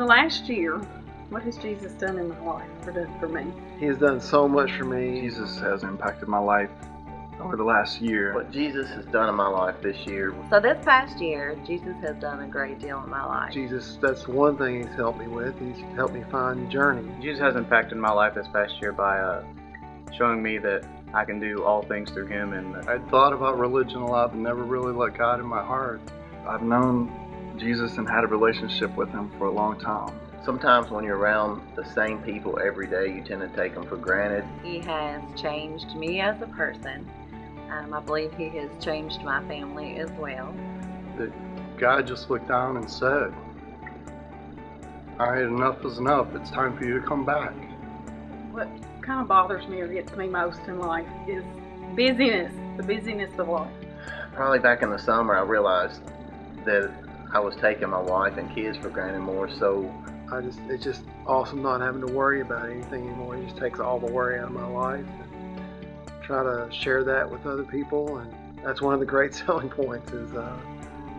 the last year, what has Jesus done in my life or done for me? He has done so much for me. Jesus has impacted my life over the last year. What Jesus has done in my life this year. So this past year, Jesus has done a great deal in my life. Jesus, that's one thing he's helped me with. He's helped me find journey. Jesus has impacted my life this past year by uh, showing me that I can do all things through Him. And I'd thought about religion a lot, but never really let God in my heart. I've known Jesus and had a relationship with Him for a long time. Sometimes when you're around the same people every day, you tend to take them for granted. He has changed me as a person. Um, I believe He has changed my family as well. That God just looked down and said, All right, enough is enough. It's time for you to come back. What kind of bothers me or gets me most in life is busyness, the busyness of life. Probably back in the summer, I realized that I was taking my wife and kids for granted more so. I just it's just awesome not having to worry about anything anymore. It just takes all the worry out of my life. And try to share that with other people, and that's one of the great selling points is uh,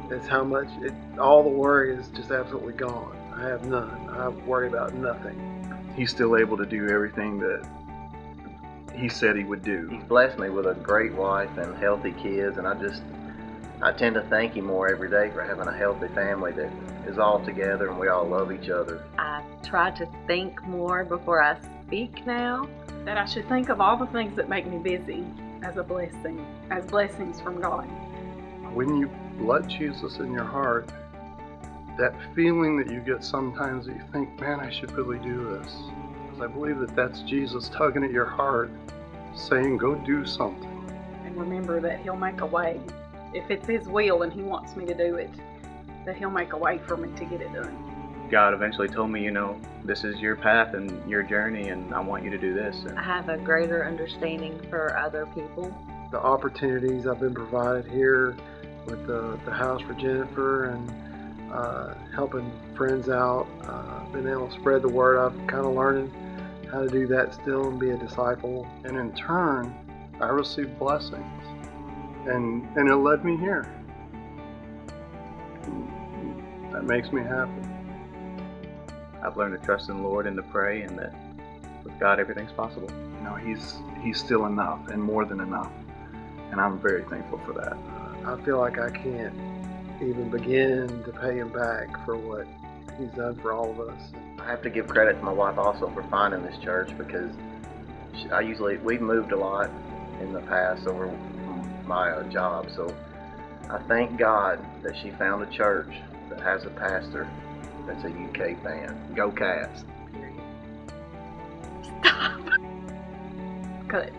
is how much it all the worry is just absolutely gone. I have none. I worry about nothing. He's still able to do everything that he said he would do. He's blessed me with a great wife and healthy kids, and I just I tend to thank him more every day for having a healthy family that is all together and we all love each other. I try to think more before I speak now. That I should think of all the things that make me busy as a blessing, as blessings from God. When you let Jesus in your heart, that feeling that you get sometimes that you think, man, I should really do this. Because I believe that that's Jesus tugging at your heart, saying, go do something. And remember that He'll make a way. If it's His will and He wants me to do it, that He'll make a way for me to get it done. God eventually told me, you know, this is your path and your journey, and I want you to do this. And I have a greater understanding for other people. The opportunities I've been provided here with the, the house for Jennifer and uh, helping friends out, uh, being able to spread the word. I'm kind of learning how to do that still and be a disciple. And in turn, I received blessings. And, and it led me here. That makes me happy. I've learned to trust in the Lord and to pray, and that with God everything's possible. You know, He's He's still enough and more than enough, and I'm very thankful for that. I feel like I can't even begin to pay him back for what he's done for all of us. I have to give credit to my wife also for finding this church because I usually we've moved a lot in the past over my uh, job, so I thank God that she found a church that has a pastor that's a UK fan. Go Cats! Stop. Cut.